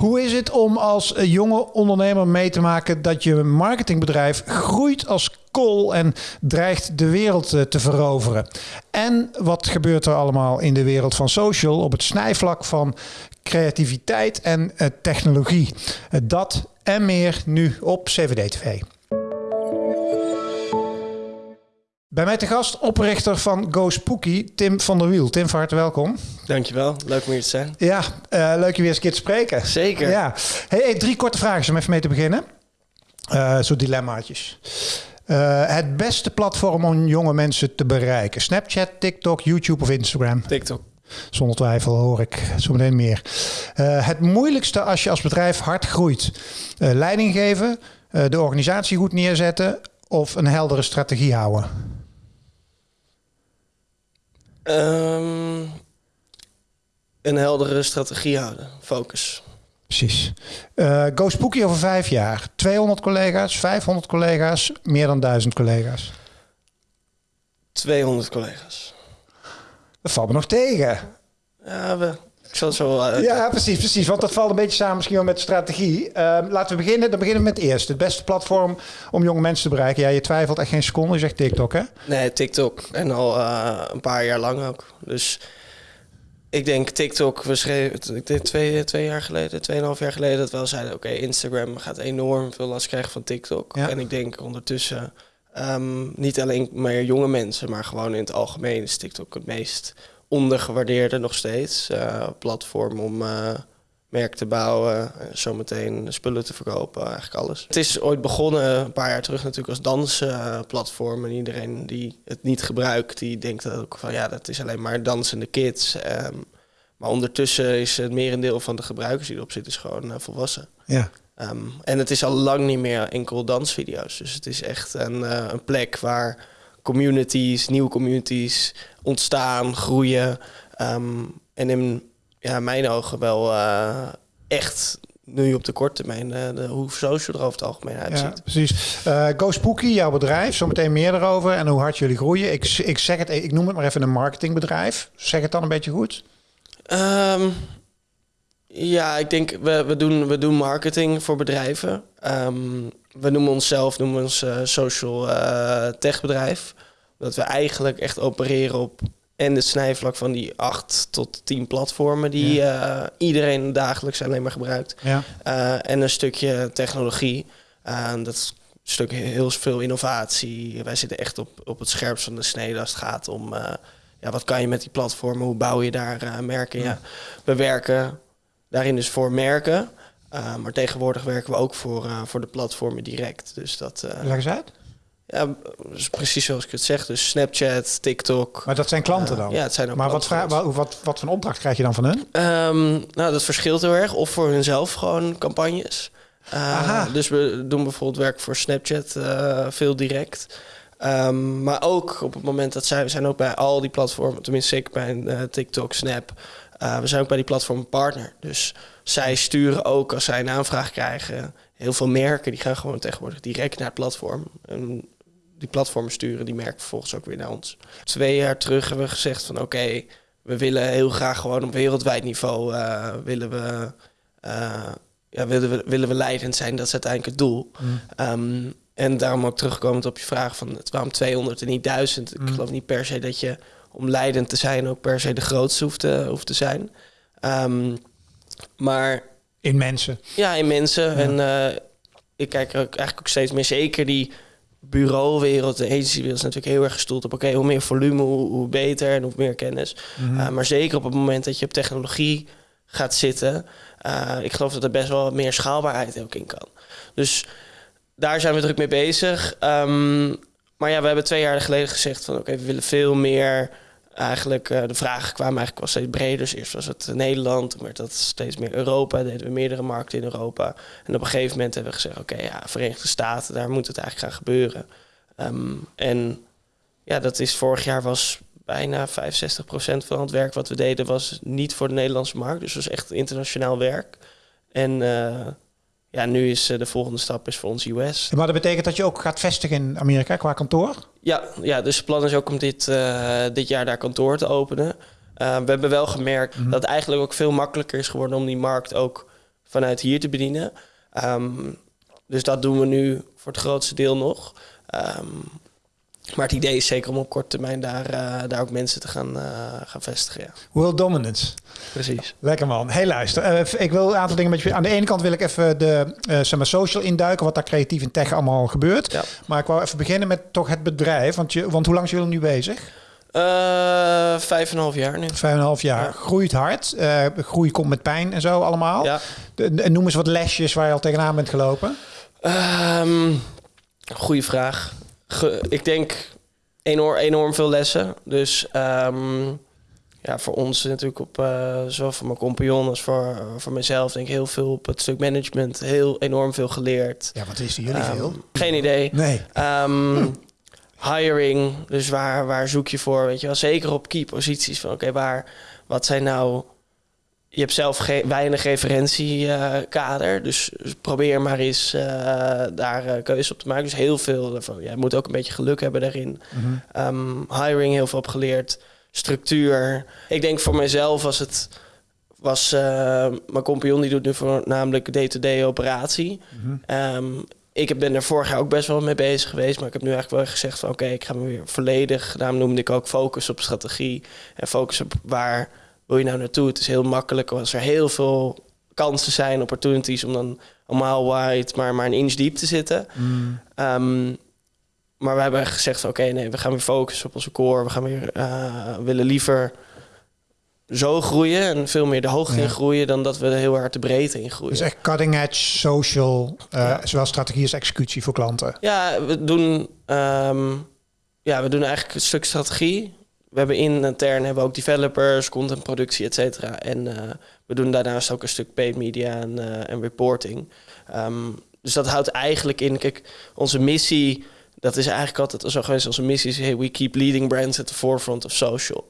Hoe is het om als eh, jonge ondernemer mee te maken dat je marketingbedrijf groeit als kool en dreigt de wereld eh, te veroveren? En wat gebeurt er allemaal in de wereld van social op het snijvlak van creativiteit en uh, technologie? dat en meer nu op CVD Bij mij te gast oprichter van Go Spooky, Tim van der Wiel. Tim, van harte welkom. Dankjewel, leuk om hier te zijn. Ja, uh, leuk je weer eens een keer te spreken. Zeker. Ja. Hey, hey, drie korte vragen om even mee te beginnen. Uh, zo dilemmaatjes. Uh, het beste platform om jonge mensen te bereiken? Snapchat, TikTok, YouTube of Instagram? TikTok. Zonder twijfel hoor ik zo meteen meer. Het moeilijkste als je als bedrijf hard groeit? Leiding geven, de organisatie goed neerzetten of een heldere strategie houden? Um, een heldere strategie houden, focus. Precies. Uh, Go Spooky over vijf jaar. 200 collega's, 500 collega's, meer dan 1000 collega's. 200 collega's. Dat valt me nog tegen. Ja, we, zo wel Ja, precies, precies. Want dat valt een beetje samen misschien wel met strategie. Uh, laten we beginnen. Dan beginnen we met het eerste. Het beste platform om jonge mensen te bereiken. Ja, je twijfelt echt geen seconde. Je zegt TikTok, hè? Nee, TikTok. En al uh, een paar jaar lang ook. Dus ik denk TikTok, we schreven ik denk twee, twee jaar geleden, tweeënhalf jaar geleden, dat we wel zeiden: oké, okay, Instagram gaat enorm veel last krijgen van TikTok. Ja. En ik denk ondertussen um, niet alleen meer jonge mensen, maar gewoon in het algemeen is TikTok het meest ondergewaardeerde nog steeds uh, platform om uh, merk te bouwen, zometeen spullen te verkopen, eigenlijk alles. Het is ooit begonnen een paar jaar terug natuurlijk als dansplatform en iedereen die het niet gebruikt, die denkt ook van ja, dat is alleen maar dansende kids. Um, maar ondertussen is het merendeel van de gebruikers die erop zitten is gewoon uh, volwassen. Ja. Um, en het is al lang niet meer enkel dansvideo's. Dus het is echt een, uh, een plek waar communities, nieuwe communities ontstaan, groeien. Um, en in ja, mijn ogen wel uh, echt nu op de korte termijn uh, de, hoe social er over het algemeen uitziet. Ja, precies. Uh, Go Spooky, jouw bedrijf, zometeen meer erover en hoe hard jullie groeien. Ik, ik zeg het, ik noem het maar even een marketingbedrijf. Zeg het dan een beetje goed? Um, ja, ik denk we, we, doen, we doen marketing voor bedrijven. Um, we noemen onszelf noemen ons uh, social uh, tech bedrijf. Dat we eigenlijk echt opereren op en het snijvlak van die acht tot tien platformen die ja. uh, iedereen dagelijks alleen maar gebruikt. Ja. En een stukje technologie. Dat stuk heel veel innovatie. Wij zitten echt op, op het scherpst van de snede als het gaat om ja, wat kan je met die platformen, hoe bouw je daar merken. Ja. We werken daarin dus voor merken. maar tegenwoordig werken we ook voor, voor de platformen direct. Dus dat, Leg eens uit. Ja, precies zoals ik het zeg. Dus Snapchat, TikTok. Maar dat zijn klanten dan? Uh, ja, het zijn ook Maar wat, wat, wat, wat voor opdracht krijg je dan van hun? Um, nou, dat verschilt heel erg. Of voor hunzelf gewoon campagnes. Uh, dus we doen bijvoorbeeld werk voor Snapchat uh, veel direct. Um, maar ook op het moment dat zij... We zijn ook bij al die platformen, tenminste ik bij uh, TikTok, Snap... Uh, we zijn ook bij die platform partner. Dus zij sturen ook als zij een aanvraag krijgen... Heel veel merken die gaan gewoon tegenwoordig direct naar het platform. En die platformen sturen die merken vervolgens ook weer naar ons. Twee jaar terug hebben we gezegd van oké, okay, we willen heel graag gewoon op wereldwijd niveau uh, willen we, uh, ja, willen we, willen we leidend zijn. Dat is uiteindelijk het doel. Mm. Um, en daarom ook terugkomend op je vraag van het waarom 200 en niet 1000. Mm. Ik geloof niet per se dat je om leidend te zijn ook per se de grootste hoeft te, hoeft te zijn. Um, maar in mensen. Ja, in mensen. Ja. En uh, ik kijk er ook eigenlijk ook steeds meer zeker die bureauwereld, de agencywereld is natuurlijk heel erg gestoeld op... oké, okay, hoe meer volume, hoe, hoe, beter en hoe meer kennis. Mm -hmm. uh, maar zeker op het moment dat je op technologie gaat zitten... Uh, ik geloof dat er best wel wat meer schaalbaarheid ook in kan. Dus daar zijn we druk mee bezig. Um, maar ja, we hebben twee jaar geleden gezegd van... oké, okay, we willen veel meer... Eigenlijk, uh, de vragen kwamen eigenlijk wel steeds breder. Dus eerst was het Nederland, toen werd dat steeds meer Europa. Deden we meerdere markten in Europa. En op een gegeven moment hebben we gezegd... oké, ja, Verenigde Staten, daar moet het eigenlijk gaan gebeuren. Um, en ja, dat is vorig jaar was bijna 65% van het werk wat we deden... was niet voor de Nederlandse markt. Dus was echt internationaal werk. En uh, ja, nu is uh, de volgende stap is voor ons US. Maar dat betekent dat je ook gaat vestigen in Amerika qua kantoor? Ja, ja dus het plan is ook om dit, uh, dit jaar daar kantoor te openen. Uh, we hebben wel gemerkt mm -hmm. dat het eigenlijk ook veel makkelijker is geworden om die markt ook vanuit hier te bedienen. Ehm, dus dat doen we nu voor het grootste deel nog. Ehm, maar het idee is zeker om op korte termijn daar, uh, daar ook mensen te gaan, uh, gaan vestigen. Ja. World dominance. Precies. Lekker man. Hey luister, uh, ik wil een aantal dingen met je... Aan de ene kant wil ik even de zeg maar social induiken, wat daar creatief in tech allemaal gebeurt. Ja. Maar ik wou even beginnen met toch het bedrijf. Want, je, want hoe lang zijn jullie nu bezig? vijf en een half jaar nu. Vijf en een half jaar. Ja. Groeit hard. groei komt met pijn en zo allemaal. Ja. De, noem eens wat lesjes waar je al tegenaan bent gelopen. Um, goeie vraag ik denk enorm, enorm veel lessen. Dus um, ja, voor ons natuurlijk op uh, zowel voor mijn compagnon als voor, voor mezelf denk ik heel veel op het stuk management. Heel enorm veel geleerd. Ja, wat is jullie um, veel? Geen idee. Nee. Um, hiring, dus waar, waar zoek je voor? Weet je wel, zeker op key posities van oké, waar, wat zijn nou je hebt zelf ge weinig referentiekader. dus probeer maar eens uh, daar uh, keuze op te maken. Dus heel veel daarvan. Jij moet ook een beetje geluk hebben daarin. Mm hiring heel veel op geleerd. Structuur. Ik denk voor mezelf was het... Was, uh, mijn compagnon die doet nu voornamelijk day-to-day operatie. Mm ik ben er vorig jaar ook best wel mee bezig geweest. Maar ik heb nu eigenlijk wel gezegd van... oké, ik ga me weer volledig... Daarom noemde ik ook focus op strategie. En focus op waar wil je nou naartoe? Het is heel makkelijk als er heel veel kansen zijn, opportunities om dan allemaal wide, maar, maar een inch diep te zitten. Mm. Ehm, maar we hebben gezegd oké, nee, we gaan weer focussen op onze core. We gaan weer uh, willen liever zo groeien en veel meer de hoogte in groeien dan dat we heel hard de breedte in groeien. Dus echt cutting edge social, uh, zowel strategie als executie voor klanten. Ja, we doen, um, ja, we doen eigenlijk een stuk strategie we hebben intern hebben we ook developers, contentproductie, et cetera. En uh, we doen daarnaast ook een stuk paid media en, uh, en reporting. Um, dus dat houdt eigenlijk in, kijk, onze missie, dat is eigenlijk altijd zo geweest. Onze missie is, hey, we keep leading brands at the forefront of social.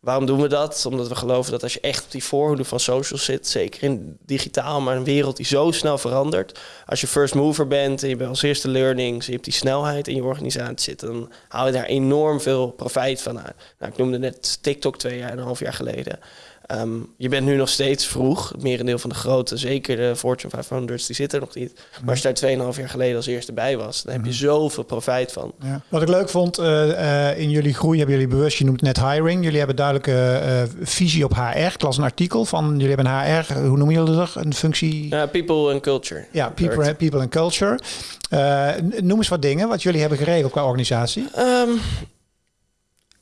Waarom doen we dat? Omdat we geloven dat als je echt op die voorhoede van social zit, zeker in digitaal, maar een wereld die zo snel verandert. Als je first mover bent en je bent als eerste learnings, je hebt die snelheid in je organisatie zitten, dan haal je daar enorm veel profijt van uit. Nou, ik noemde net TikTok twee jaar en een half jaar geleden. Um, je bent nu nog steeds vroeg. Het merendeel van de grote, zeker de Fortune 500's, die zitten er nog niet. Maar als je daar 2,5 jaar geleden als eerste bij was, dan heb je mhm. zoveel profijt van. Ja. Wat ik leuk vond uh, uh, in jullie groei, hebben jullie bewust, je noemt net hiring. Jullie hebben duidelijke uh, visie op HR. Ik las een artikel van, jullie hebben een HR, hoe noemen jullie dat? Een functie? people and culture. Ja, people, people and culture. noem eens wat dingen wat jullie hebben geregeld qua organisatie. Um,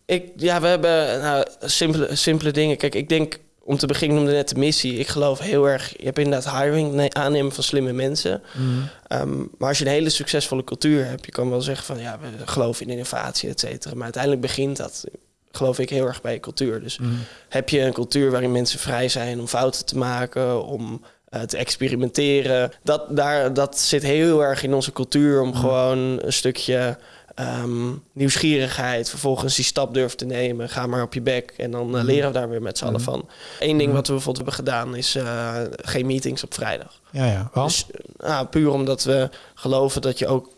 ik, ja, we hebben nou, simpele, simpele dingen. Kijk, ik denk om te beginnen noemde net de missie. Ik geloof heel erg, je hebt inderdaad hiring, aannemen van slimme mensen. Mm. Um, maar als je een hele succesvolle cultuur hebt, je kan wel zeggen van ja, we geloven in innovatie, et cetera. Maar uiteindelijk begint dat, geloof ik, heel erg bij je cultuur. Dus mm. heb je een cultuur waarin mensen vrij zijn om fouten te maken, om uh, te experimenteren. Dat, daar, dat zit heel erg in onze cultuur om mm. gewoon een stukje um, nieuwsgierigheid, vervolgens die stap durft te nemen, ga maar op je bek en dan uh, leren we daar weer met z'n allen mhm. van. Eén ding mhm. wat we bijvoorbeeld hebben gedaan is uh, geen meetings op vrijdag. Ja, ja. Dus, uh, puur omdat we geloven dat je ook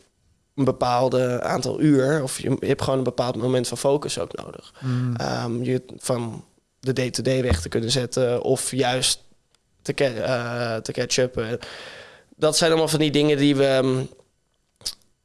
een bepaalde aantal uur, of je, hebt gewoon een bepaald moment van focus ook nodig. Mm. Um, je van de day-to-day weg te kunnen zetten of juist te, te catch-up. Dat zijn allemaal van die dingen die we um,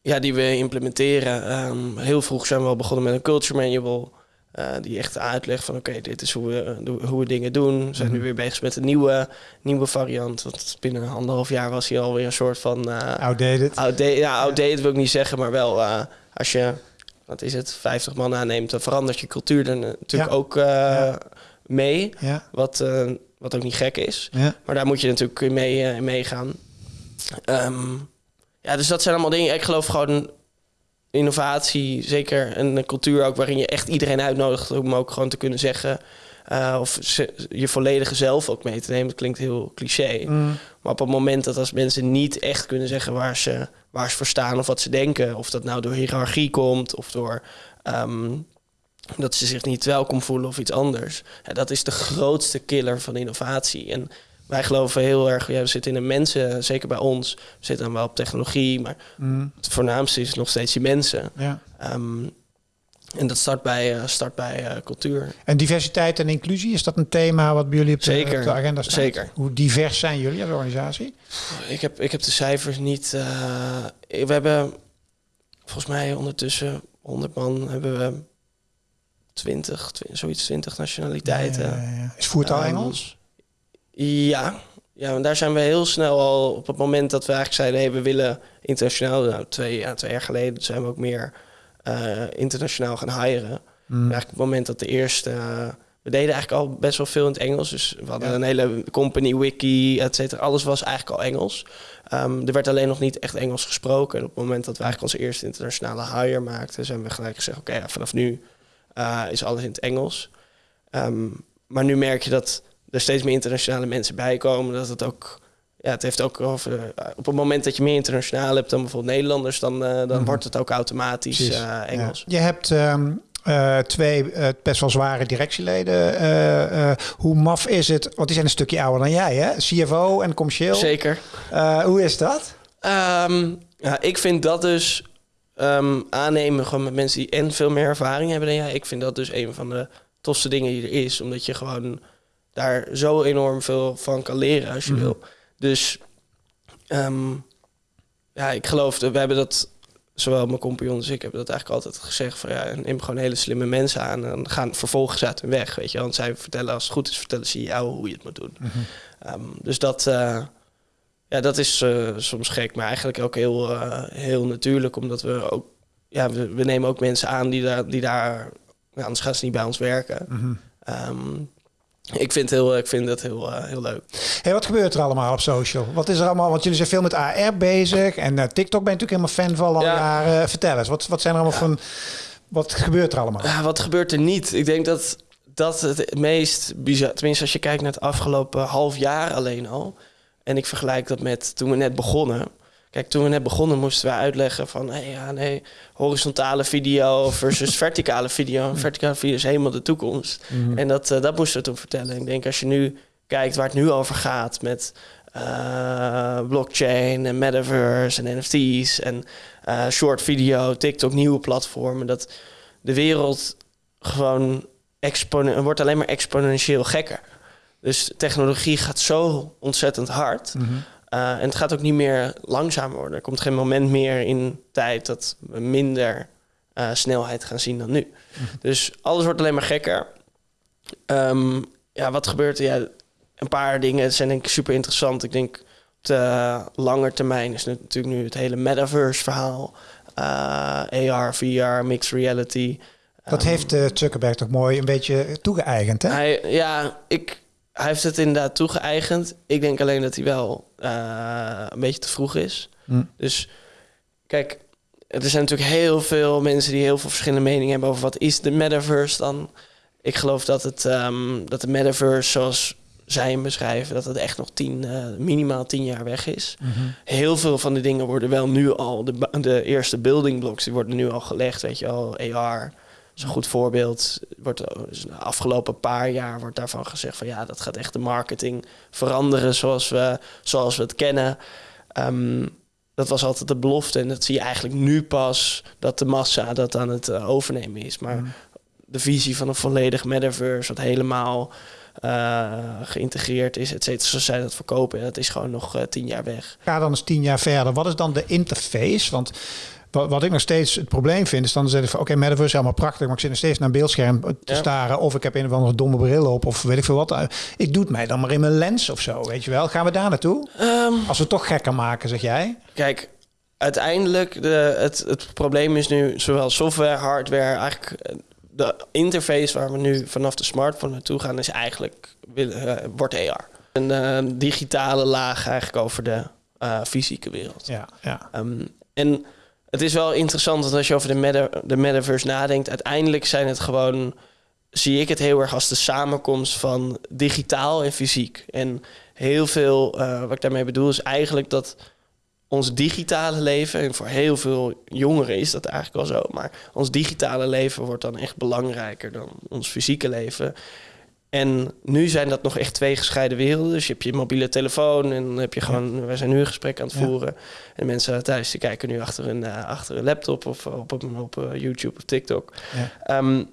ja, die we implementeren. Um, heel vroeg zijn we al begonnen met een culture manual. Uh, die echt uitlegt van oké, dit is hoe we, hoe we dingen doen. We zijn nu mhm. weer bezig met een nieuwe, nieuwe variant. Want binnen anderhalf jaar was hij alweer een soort van... Uh, outdated. outdated. Ja, outdated wil ik niet zeggen, maar wel uh, als je, wat is het, 50 man aanneemt, dan verandert je cultuur er natuurlijk ook mee. Wat, wat ook niet gek is. Maar daar moet je natuurlijk mee meegaan. Um, ja, dus dat zijn allemaal dingen. Ik geloof gewoon innovatie, zeker een cultuur ook waarin je echt iedereen uitnodigt om ook gewoon te kunnen zeggen. Uh, of je volledige zelf ook mee te nemen. Dat klinkt heel cliché. Mm. Maar op het moment dat als mensen niet echt kunnen zeggen waar ze, waar ze voor staan of wat ze denken, of dat nou door hiërarchie komt of door um, dat ze zich niet welkom voelen of iets anders. Ja, dat is de grootste killer van innovatie. En wij geloven heel erg, ja, we zitten in de mensen, zeker bij ons. We zitten dan wel op technologie, maar mm. het voornaamste is nog steeds die mensen. Ja. Um, En dat start bij, uh, start bij uh, cultuur. En diversiteit en inclusie, is dat een thema wat bij jullie op de, zeker, op de agenda staat? Zeker. Hoe divers zijn jullie als organisatie? Ik heb, ik heb de cijfers niet... Uh, we hebben volgens mij ondertussen 100 man hebben we 20, 20 zoiets 20 nationaliteiten. Ja, ja, ja. Is voertaal um, Engels? Ja, ja, daar zijn we heel snel al op het moment dat we eigenlijk zeiden: hey, we willen internationaal. Nou, twee, ja, twee jaar geleden zijn we ook meer uh, internationaal gaan hiren. Mm. Eigenlijk op het moment dat de eerste. Uh, we deden eigenlijk al best wel veel in het Engels. Dus we hadden een hele company wiki, et cetera. Alles was eigenlijk al Engels. Um, er werd alleen nog niet echt Engels gesproken. En op het moment dat we eigenlijk onze eerste internationale hire maakten, zijn we gelijk gezegd: oké, okay, ja, vanaf nu uh, is alles in het Engels. Um, maar nu merk je dat er steeds meer internationale mensen bij komen. Dat het ook. Ja, het heeft ook over. Op het moment dat je meer internationaal hebt dan bijvoorbeeld Nederlanders, dan, uh, dan mm -hmm. wordt het ook automatisch uh, Engels. Ja. Je hebt. Um uh, twee uh, best wel zware directieleden. Uh, hoe maf is het? Want die zijn een stukje ouder dan jij, hè? CFO en commercieel. Zeker. hoe is dat? Um, ja, ik vind dat dus um, aannemen gewoon met mensen die en veel meer ervaring hebben dan jij. Ik vind dat dus een van de tofste dingen die er is. Omdat je gewoon daar zo enorm veel van kan leren als je mm -hmm. wil. Dus um, ja, ik geloof, we hebben dat zowel mijn compagnon als ik hebben dat eigenlijk altijd gezegd van ja, neem gewoon hele slimme mensen aan en gaan vervolgens uit hun weg, weet je. Want zij vertellen als het goed is, vertellen ze jou hoe je het moet doen. Mm -hmm. um, dus dat, uh, ja, dat is uh, soms gek, maar eigenlijk ook heel, uh, heel natuurlijk, omdat we ook, ja, we, we, nemen ook mensen aan die daar, die daar, ja, anders gaan ze niet bij ons werken. Mm -hmm. um, ik vind, heel, ik vind het heel, uh, heel leuk. Hey, wat gebeurt er allemaal op social? Wat is er allemaal? Want jullie zijn veel met AR bezig. En uh, TikTok ben je natuurlijk helemaal fan van al ja. jaren. Vertel eens, wat, wat zijn er allemaal ja. van... Wat gebeurt er allemaal? Uh, wat gebeurt er niet? Ik denk dat dat het meest bizar... Tenminste, als je kijkt naar het afgelopen half jaar alleen al... En ik vergelijk dat met toen we net begonnen... Kijk, toen we net begonnen moesten we uitleggen van... Hey, ja, nee, horizontale video versus verticale video. En verticale video is helemaal de toekomst. Mm -hmm. En dat, uh, dat moesten we toen vertellen. Ik denk, als je nu kijkt waar het nu over gaat... met uh, blockchain en metaverse en NFT's... en uh, short video, TikTok, nieuwe platformen... dat de wereld gewoon wordt alleen maar exponentieel gekker. Dus technologie gaat zo ontzettend hard... Mm -hmm. Uh, en het gaat ook niet meer langzamer worden. Er komt geen moment meer in tijd dat we minder uh, snelheid gaan zien dan nu. Mm -hmm. Dus alles wordt alleen maar gekker. Um, ja, wat gebeurt er? Ja, een paar dingen zijn denk ik super interessant. Ik denk op de lange termijn is natuurlijk nu het hele metaverse verhaal. Uh, AR, VR, mixed reality. Dat um, heeft Zuckerberg toch mooi een beetje toegeëigend, hè? Hij, ja, ik, hij heeft het inderdaad toegeëigend. Ik denk alleen dat hij wel uh, een beetje te vroeg is. Mm. Dus kijk, er zijn natuurlijk heel veel mensen die heel veel verschillende meningen hebben over wat is de metaverse dan. Ik geloof dat het um, dat de metaverse zoals zij hem beschrijven, dat het echt nog tien, uh, minimaal tien jaar weg is. Mm -hmm. Heel veel van die dingen worden wel nu al, de, de eerste building blocks, die worden nu al gelegd, weet je al, AR is een goed voorbeeld. Wordt de afgelopen paar jaar wordt daarvan gezegd van ja, dat gaat echt de marketing veranderen zoals we, zoals we het kennen. Um, dat was altijd de belofte en dat zie je eigenlijk nu pas dat de massa dat aan het uh, overnemen is. Maar mm. de visie van een volledig metaverse, wat helemaal uh, geïntegreerd is, et cetera, zoals zij dat verkopen, dat is gewoon nog uh, tien jaar weg. Ga dan eens tien jaar verder. Wat is dan de interface? Want wat, wat ik nog steeds het probleem vind, is dan zeggen van oké, okay, metaverse is helemaal prachtig, maar ik zit nog steeds naar een beeldscherm te ja. staren. Of ik heb een of andere domme bril op, of weet ik veel wat. Ik doe het mij dan maar in mijn lens of zo, weet je wel. Gaan we daar naartoe? Um, Als we het toch gekker maken, zeg jij? Kijk, uiteindelijk, de, het, het probleem is nu zowel software, hardware, eigenlijk de interface waar we nu vanaf de smartphone naartoe gaan, is eigenlijk, uh, wordt AR. Een uh, digitale laag eigenlijk over de uh, fysieke wereld. Ja, ja. Um, en het is wel interessant dat als je over de, de metaverse nadenkt, uiteindelijk zijn het gewoon, zie ik het heel erg als de samenkomst van digitaal en fysiek. En heel veel, uh, wat ik daarmee bedoel, is eigenlijk dat ons digitale leven, en voor heel veel jongeren is dat eigenlijk wel zo, maar ons digitale leven wordt dan echt belangrijker dan ons fysieke leven. En nu zijn dat nog echt twee gescheiden werelden. Dus je hebt je mobiele telefoon en dan heb je gewoon... Wij zijn nu een gesprek aan het voeren. En mensen thuis die kijken nu achter een, uh, achter een laptop of op, op, op uh, YouTube of TikTok. Ja. Um,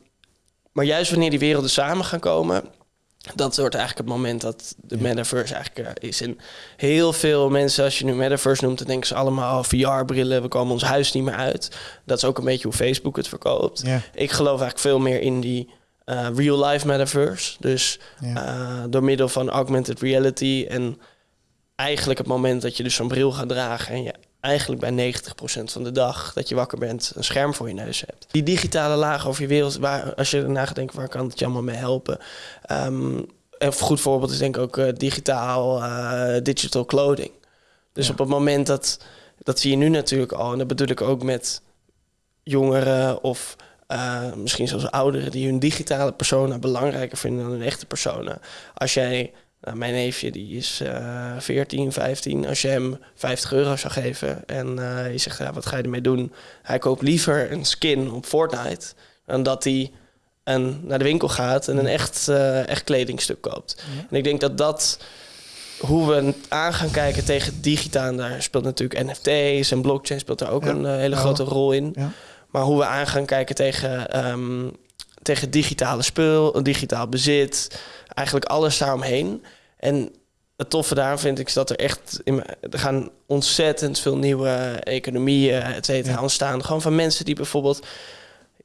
maar juist wanneer die werelden samen gaan komen... Dat wordt eigenlijk het moment dat de metaverse eigenlijk uh, is. En heel veel mensen, als je nu metaverse noemt, dan denken ze allemaal oh, VR-brillen, we komen ons huis niet meer uit. Dat is ook een beetje hoe Facebook het verkoopt. Ik geloof eigenlijk veel meer in die uh, real-life metaverse. Dus uh, door middel van augmented reality en eigenlijk het moment dat je dus zo'n bril gaat dragen en je eigenlijk bij 90% van de dag dat je wakker bent een scherm voor je neus hebt. Die digitale laag over je wereld, waar, als je erna gaat denken, waar kan het je allemaal mee helpen? Um, een goed voorbeeld is denk ik ook uh, digitaal, digital clothing. Dus op het moment dat, dat zie je nu natuurlijk al, en dat bedoel ik ook met jongeren of uh, misschien zelfs ouderen die hun digitale persona belangrijker vinden dan hun echte persona. Als jij, nou, mijn neefje die is uh, 14, 15, als je hem 50 euro zou geven en uh, je zegt ja, wat ga je ermee doen? Hij koopt liever een skin op Fortnite dan dat hij een, naar de winkel gaat en een echt, uh, echt kledingstuk koopt. Ja. En ik denk dat dat hoe we aan gaan kijken tegen digitaal, daar speelt natuurlijk NFT's en blockchain speelt daar ook ja. een hele grote rol in. Ja. Maar hoe we aan gaan kijken tegen, um, tegen digitale spul, digitaal bezit, eigenlijk alles daaromheen. En het toffe daarom vind ik is dat er echt in, er gaan ontzettend veel nieuwe economieën, et cetera, ja. ontstaan. Gewoon van mensen die bijvoorbeeld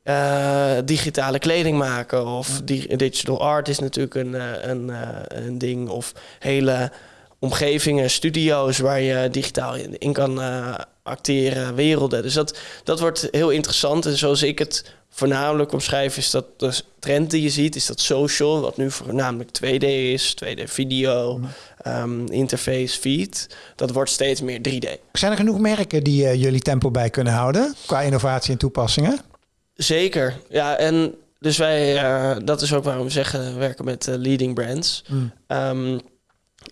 uh, digitale kleding maken. Of di digital art is natuurlijk een, een, een ding. Of hele omgevingen, studio's waar je digitaal in, in kan uh, acteren, werelden. Dus dat, dat wordt heel interessant. En zoals ik het voornamelijk omschrijf, is dat de trend die je ziet, is dat social, wat nu voornamelijk 2D is, 2D video, um, interface, feed. Dat wordt steeds meer 3D. Zijn er genoeg merken die uh, jullie tempo bij kunnen houden qua innovatie en toepassingen? Zeker, ja. En dus wij, uh, dat is ook waarom we zeggen, we werken met uh, leading brands. Mm. Um,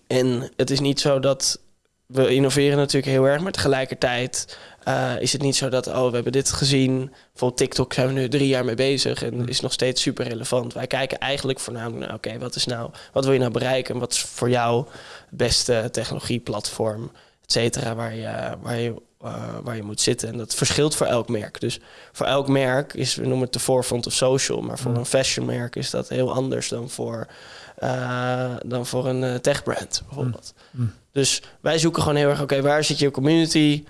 en het is niet zo dat we innoveren natuurlijk heel erg, maar tegelijkertijd uh, is het niet zo dat, oh, we hebben dit gezien. Voor TikTok zijn we nu drie jaar mee bezig en is nog steeds super relevant. Wij kijken eigenlijk voornamelijk naar, oké, wat is nou, wat wil je nou bereiken? Wat is voor jou het beste technologieplatform, et cetera, waar je, waar je uh, waar je moet zitten. En dat verschilt voor elk merk. Dus voor elk merk is, we noemen het de forefront of social, maar voor mm. een fashionmerk is dat heel anders dan voor, uh, dan voor een techbrand bijvoorbeeld. Mm. Mm. Dus wij zoeken gewoon heel erg, oké, okay, waar zit je community?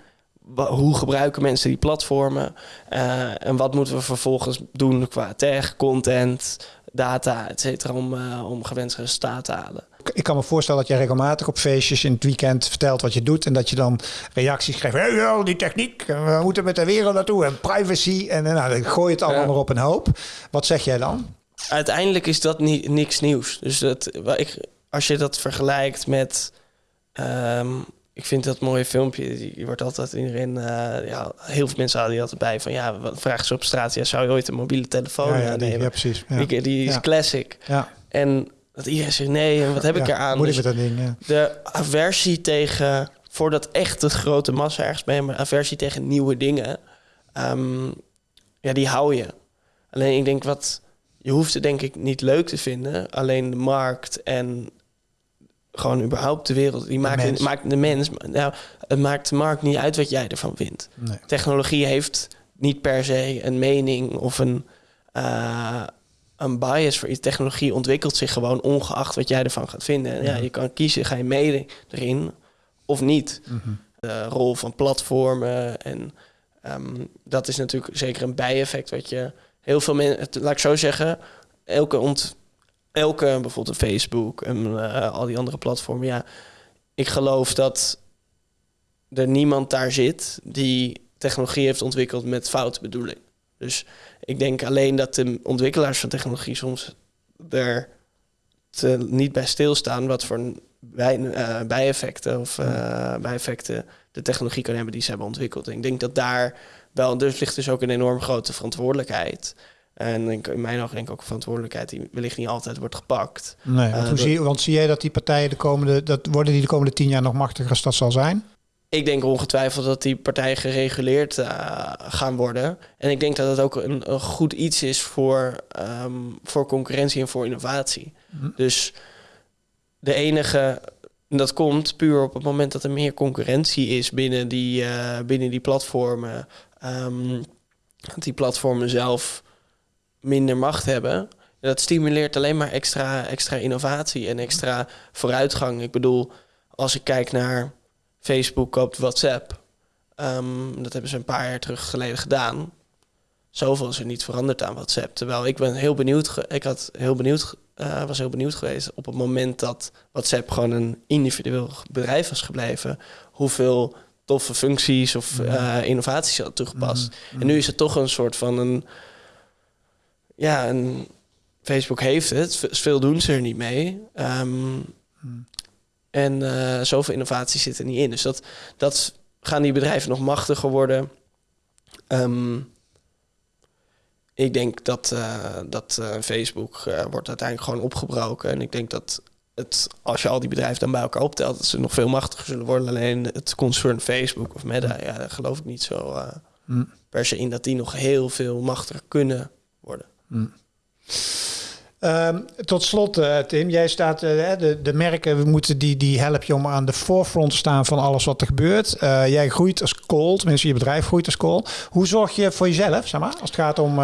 Hoe gebruiken mensen die platformen? en wat moeten we vervolgens doen qua tech, content, data, et cetera, om, om gewenste resultaten te halen ik kan me voorstellen dat je regelmatig op feestjes in het weekend vertelt wat je doet. En dat je dan reacties krijgt. Hey, die techniek, we moeten met de wereld naartoe. En privacy. En nou, dan gooi je het allemaal ja. maar op een hoop. Wat zeg jij dan? Uiteindelijk is dat niet, niks nieuws. Dus dat, ik, als je dat vergelijkt met. Um, ik vind dat mooie filmpje, die wordt altijd iedereen, uh, ja, heel veel mensen hadden die altijd bij van ja, wat vragen ze op straat, ja, zou je ooit een mobiele telefoon ja, ja, nemen? Ja, precies. Ja. Die, die is classic. Ja. En dat iedereen zegt nee, en wat heb ik eraan? Moet ik dus met dat ding, ja. De aversie tegen, voordat echt het grote massa ergens ben, maar aversie tegen nieuwe dingen, um, ja, die hou je. Alleen ik denk wat, je hoeft het denk ik niet leuk te vinden, alleen de markt en gewoon überhaupt de wereld, die maakt de mens, maakt de mens nou, het maakt de markt niet uit wat jij ervan vindt. Nee. Technologie heeft niet per se een mening of een. Uh, een bias voor iets. Technologie ontwikkelt zich gewoon ongeacht wat jij ervan gaat vinden. En ja, je kan kiezen, ga je mee erin of niet. Mm -hmm. De rol van platformen en um, dat is natuurlijk zeker een bijeffect wat je heel veel mensen, laat ik zo zeggen, elke ont, elke bijvoorbeeld Facebook en uh, al die andere platformen, ja, ik geloof dat er niemand daar zit die technologie heeft ontwikkeld met foute bedoeling. Dus ik denk alleen dat de ontwikkelaars van technologie soms er te, niet bij stilstaan wat voor bij, uh, bijeffecten of uh, bijeffecten de technologie kan hebben die ze hebben ontwikkeld. En ik denk dat daar wel, dus ligt dus ook een enorm grote verantwoordelijkheid. En in mijn ogen denk ik ook verantwoordelijkheid die wellicht niet altijd wordt gepakt. Nee, want, uh, hoe zie, want zie jij dat die partijen de komende, dat worden die de komende tien jaar nog machtiger als dat zal zijn? ik denk ongetwijfeld dat die partijen gereguleerd uh, gaan worden. En ik denk dat het ook een, een goed iets is voor, um, voor concurrentie en voor innovatie. Mhm. Dus de enige, dat komt puur op het moment dat er meer concurrentie is binnen die, uh, binnen die platformen. Um, dat die platformen zelf minder macht hebben. Dat stimuleert alleen maar extra, extra innovatie en extra vooruitgang. Ik bedoel, als ik kijk naar Facebook koopt WhatsApp. Um, dat hebben ze een paar jaar terug geleden gedaan. Zoveel is er niet veranderd aan WhatsApp. Terwijl ik ben heel benieuwd. Ik had heel benieuwd, uh, was heel benieuwd geweest op het moment dat WhatsApp gewoon een individueel bedrijf was gebleven. Hoeveel toffe functies of uh, innovaties had toegepast. Mhm. En nu is het toch een soort van een. Ja, een, Facebook heeft het. Veel doen ze er niet mee. Um, En uh, zoveel innovatie zit er niet in. Dus dat, dat gaan die bedrijven nog machtiger worden. Um, ik denk dat, uh, dat uh, Facebook wordt uiteindelijk gewoon opgebroken. En ik denk dat het, als je al die bedrijven dan bij elkaar optelt, dat ze nog veel machtiger zullen worden. Alleen het concern Facebook of Meta, ja, daar geloof ik niet zo mm. per se in dat die nog heel veel machtiger kunnen worden. Ehm, tot slot, uh, Tim, jij staat, uh, de, de merken we moeten die, die help je om aan de forefront te staan van alles wat er gebeurt. Uh, jij groeit als call, tenminste je bedrijf groeit als call. Hoe zorg je voor jezelf, zeg maar, als het gaat om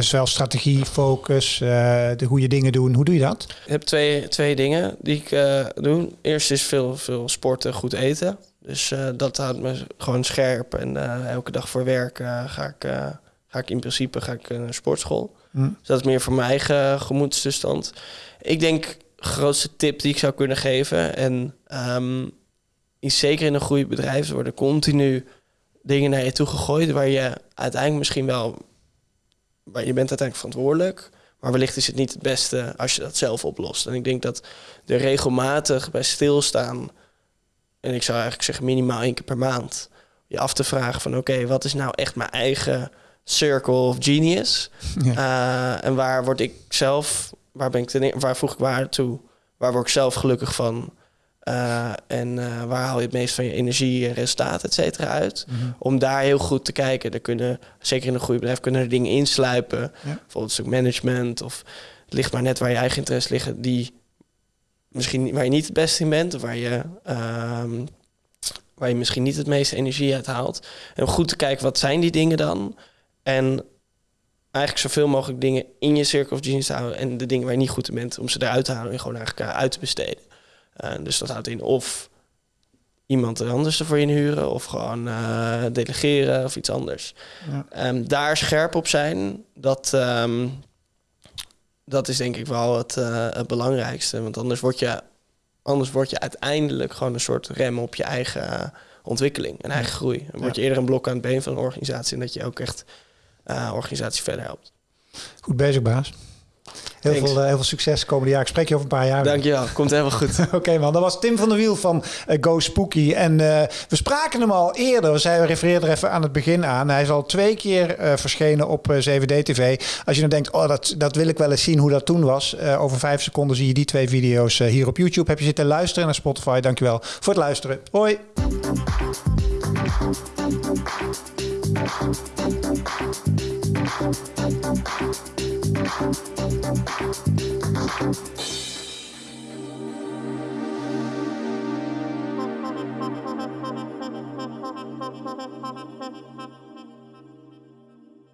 zowel strategie, focus, de goede dingen doen? Hoe doe je dat? Ik heb twee, twee dingen die ik doe. Eerst is veel, veel sporten, goed eten. Dus dat houdt me gewoon scherp. En elke dag voor werk ga, ik, ga ik in principe ga ik, naar sportschool. Hm. Dus dat is meer voor mijn eigen gemoedstoestand. Ik denk, grootste tip die ik zou kunnen geven... en um, is zeker in een goede bedrijf... worden continu dingen naar je toe gegooid... waar je uiteindelijk misschien wel... waar je bent uiteindelijk verantwoordelijk... maar wellicht is het niet het beste als je dat zelf oplost. En ik denk dat er regelmatig bij stilstaan... en ik zou eigenlijk zeggen minimaal één keer per maand... je af te vragen van oké, wat is nou echt mijn eigen circle of genius. Uh, en waar word ik zelf, waar ben ik ten, waar voeg ik waar toe? Waar word ik zelf gelukkig van? Uh, en uh, waar haal je het meest van je energie en resultaat, et cetera, uit? Mm -hmm. Om daar heel goed te kijken. Er kunnen, zeker in een goede bedrijf, kunnen er dingen insluipen. Ja. Bijvoorbeeld een stuk management. Of het ligt maar net waar je eigen interesse liggen. Die misschien waar je niet het beste in bent. Of waar je, um, waar je misschien niet het meeste energie uit haalt. En om goed te kijken, wat zijn die dingen dan? En eigenlijk zoveel mogelijk dingen in je circle of genius te houden. En de dingen waar je niet goed in bent, om ze eruit te halen en gewoon eigenlijk eh, uit te besteden. Uh, dus dat houdt in of iemand anders ervoor inhuren, of gewoon uh, delegeren of iets anders. Ja. Um, daar scherp op zijn, dat, um, dat is denk ik wel het, uh, het belangrijkste. Want anders word, je, anders word je uiteindelijk gewoon een soort rem op je eigen ontwikkeling en eigen groei. Dan word je eerder een blok aan het been van een organisatie en dat je ook echt uh, organisatie verder helpt. Goed bezig, baas. Heel veel, uh, heel veel succes komende jaar. Ik spreek je over een paar jaar. Dankjewel, komt helemaal goed. Oké okay, man, dat was Tim van der Wiel van uh, Go Spooky. En uh, we spraken hem al eerder. Zij refereerden er even aan het begin aan. Hij is al twee keer verschenen op 7D-TV. Als je dan denkt, oh, dat, dat wil ik wel eens zien hoe dat toen was. over vijf seconden zie je die twee video's hier op YouTube. Heb je zitten luisteren naar Spotify. Dankjewel voor het luisteren. Hoi. Thank you.